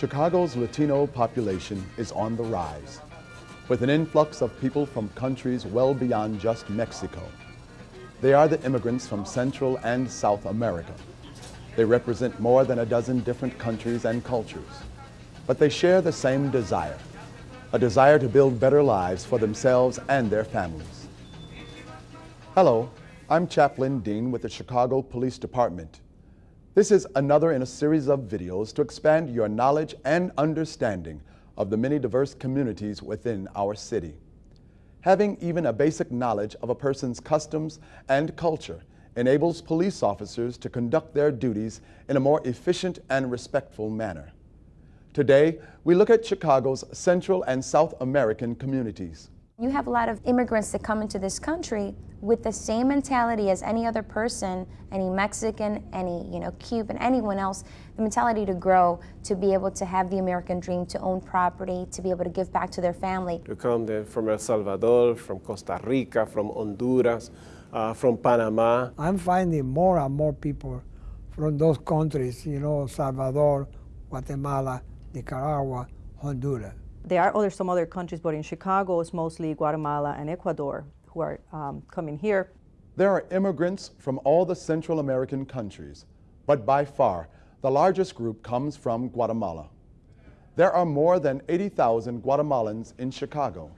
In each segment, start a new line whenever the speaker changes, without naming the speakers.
Chicago's Latino population is on the rise, with an influx of people from countries well beyond just Mexico. They are the immigrants from Central and South America. They represent more than a dozen different countries and cultures, but they share the same desire, a desire to build better lives for themselves and their families. Hello, I'm Chaplain Dean with the Chicago Police Department. This is another in a series of videos to expand your knowledge and understanding of the many diverse communities within our city. Having even a basic knowledge of a person's customs and culture enables police officers to conduct their duties in a more efficient and respectful manner. Today, we look at Chicago's Central and South American communities.
You have a lot of immigrants that come into this country with the same mentality as any other person, any Mexican, any you know Cuban, anyone else, the mentality to grow, to be able to have the American dream, to own property, to be able to give back to their family.
To come from El Salvador, from Costa Rica, from Honduras, uh, from Panama.
I'm finding more and more people from those countries, you know, Salvador, Guatemala, Nicaragua, Honduras.
There are other, some other countries, but in Chicago it's mostly Guatemala and Ecuador who are um, coming here.
There are immigrants from all the Central American countries, but by far the largest group comes from Guatemala. There are more than 80,000 Guatemalans in Chicago.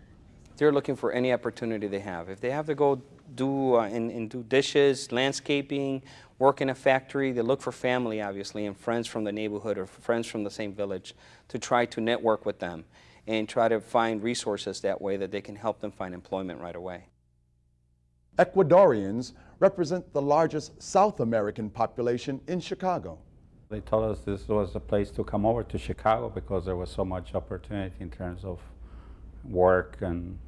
They're looking for any opportunity they have. If they have to go do uh, and, and do dishes, landscaping, work in a factory, they look for family, obviously, and friends from the neighborhood or friends from the same village to try to network with them and try to find resources that way that they can help them find employment right away.
Ecuadorians represent the largest South American population in Chicago.
They told us this was a place to come over to Chicago because there was so much opportunity in terms of work and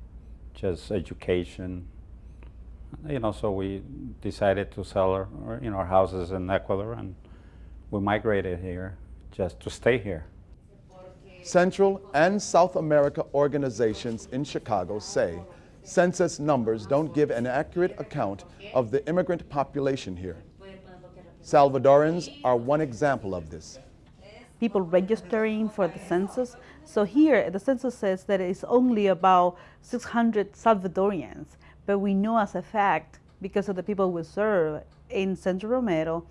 just education. You know, so we decided to sell our, you know, our houses in Ecuador and we migrated here just to stay here.
Central and South America organizations in Chicago say census numbers don't give an accurate account of the immigrant population here. Salvadorans are one example of this.
People registering for the census. So here, the census says that it's only about 600 Salvadorians, but we know as a fact, because of the people we serve in Centro Romero,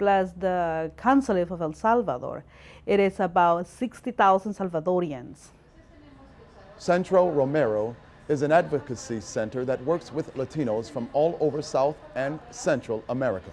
plus the consulate of El Salvador, it is about 60,000 Salvadorians.
Centro Romero is an advocacy center that works with Latinos from all over South and Central America.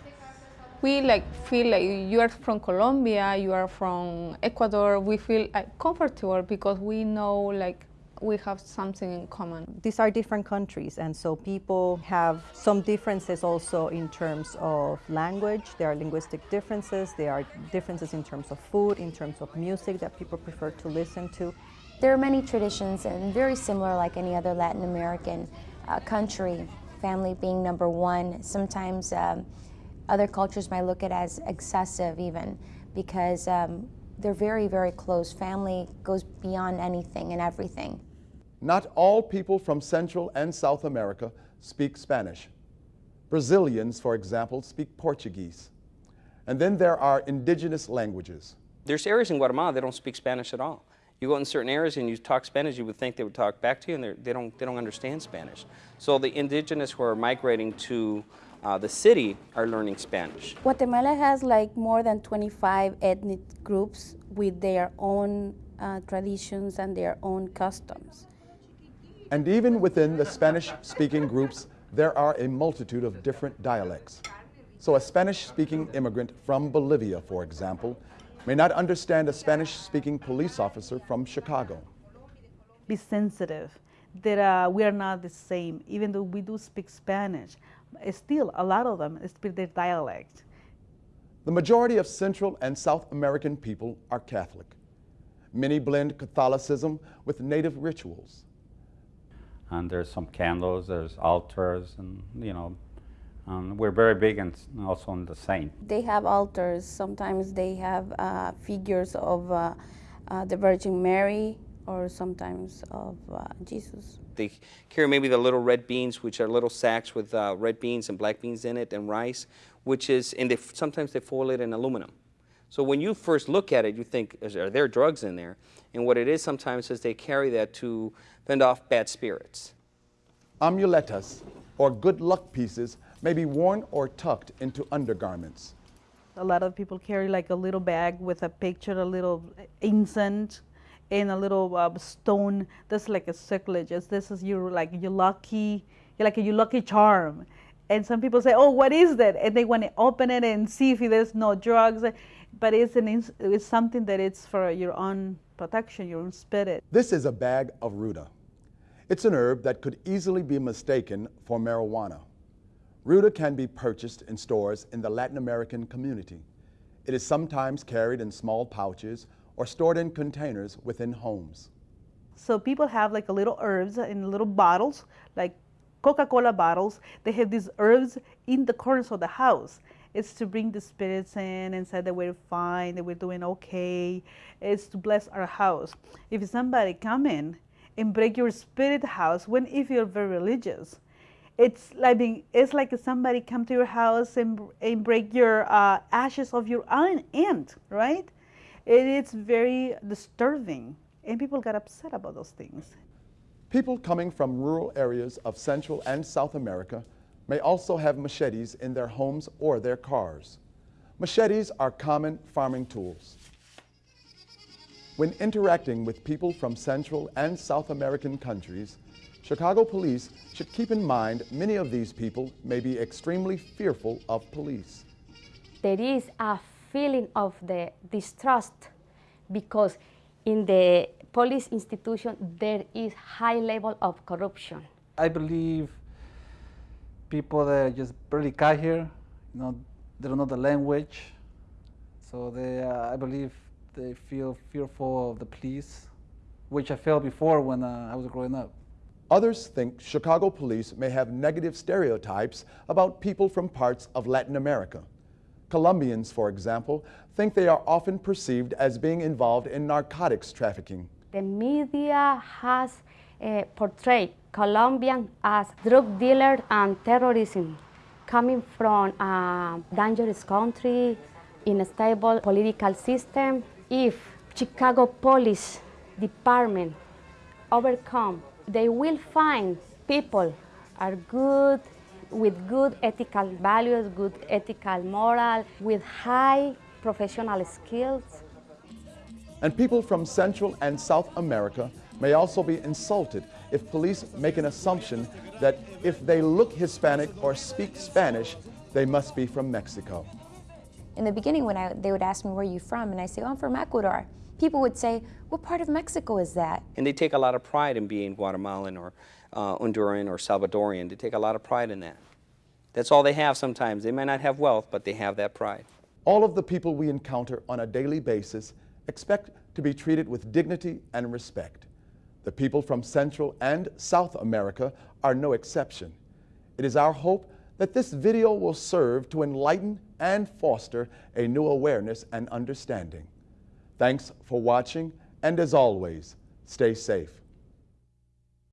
We like feel like you are from Colombia, you are from Ecuador. We feel like, comfortable because we know like we have something in common.
These are different countries and so people have some differences also in terms of language. There are linguistic differences, there are differences in terms of food, in terms of music that people prefer to listen to.
There are many traditions and very similar like any other Latin American uh, country, family being number one. Sometimes um, other cultures might look at it as excessive even because um, they're very, very close. Family goes beyond anything and everything.
Not all people from Central and South America speak Spanish. Brazilians, for example, speak Portuguese. And then there are indigenous languages.
There's areas in Guatemala that don't speak Spanish at all. You go in certain areas and you talk Spanish, you would think they would talk back to you, and they don't, they don't understand Spanish. So the indigenous who are migrating to uh, the city are learning Spanish.
Guatemala has like more than 25 ethnic groups with their own uh, traditions and their own customs.
And even within the Spanish-speaking groups, there are a multitude of different dialects. So a Spanish-speaking immigrant from Bolivia, for example, may not understand a Spanish-speaking police officer from Chicago.
Be sensitive that uh, we are not the same, even though we do speak Spanish. Still, a lot of them speak their dialect.
The majority of Central and South American people are Catholic. Many blend Catholicism with native rituals
and there's some candles, there's altars, and you know, um, we're very big and also on the saint.
They have altars. Sometimes they have uh, figures of uh, uh, the Virgin Mary or sometimes of uh, Jesus.
They carry maybe the little red beans, which are little sacks with uh, red beans and black beans in it and rice, which is, and they, sometimes they foil it in aluminum. So when you first look at it, you think, are there drugs in there? And what it is sometimes is they carry that to fend off bad spirits.
Amuletas, or good luck pieces, may be worn or tucked into undergarments.
A lot of people carry like a little bag with a picture, a little incense, and a little uh, stone. That's like a circlet. Just this is your like your lucky, like a your lucky charm. And some people say, "Oh, what is that?" And they want to open it and see if there's no drugs. But it's an it's something that it's for your own protection, your own spirit.
This is a bag of ruta. It's an herb that could easily be mistaken for marijuana. Ruta can be purchased in stores in the Latin American community. It is sometimes carried in small pouches or stored in containers within homes.
So people have like a little herbs in little bottles, like Coca-Cola bottles. They have these herbs in the corners of the house. It's to bring the spirits in and say that we're fine, that we're doing okay. It's to bless our house. If somebody come in and break your spirit house, when if you're very religious, it's like being, it's like somebody come to your house and, and break your uh, ashes of your own aunt, right? It is very disturbing, and people get upset about those things.
People coming from rural areas of Central and South America may also have machetes in their homes or their cars. Machetes are common farming tools. When interacting with people from Central and South American countries, Chicago police should keep in mind many of these people may be extremely fearful of police.
There is a feeling of the distrust because in the police institution there is high level of corruption.
I believe people that just barely got here, you know, they don't know the language, so they, uh, I believe they feel fearful of the police, which I felt before when uh, I was growing up.
Others think Chicago police may have negative stereotypes about people from parts of Latin America. Colombians, for example, think they are often perceived as being involved in narcotics trafficking.
The media has uh, portrayed Colombian as drug dealers and terrorism coming from a dangerous country in a stable political system. If Chicago Police Department overcome they will find people are good, with good ethical values, good ethical moral, with high professional skills.
And people from Central and South America may also be insulted if police make an assumption that if they look Hispanic or speak Spanish, they must be from Mexico.
In the beginning, when I, they would ask me, where are you from? And I say, oh, I'm from Ecuador people would say, what part of Mexico is that?
And they take a lot of pride in being Guatemalan or uh, Honduran or Salvadorian. They take a lot of pride in that. That's all they have sometimes. They may not have wealth, but they have that pride.
All of the people we encounter on a daily basis expect to be treated with dignity and respect. The people from Central and South America are no exception. It is our hope that this video will serve to enlighten and foster a new awareness and understanding. Thanks for watching, and as always, stay safe.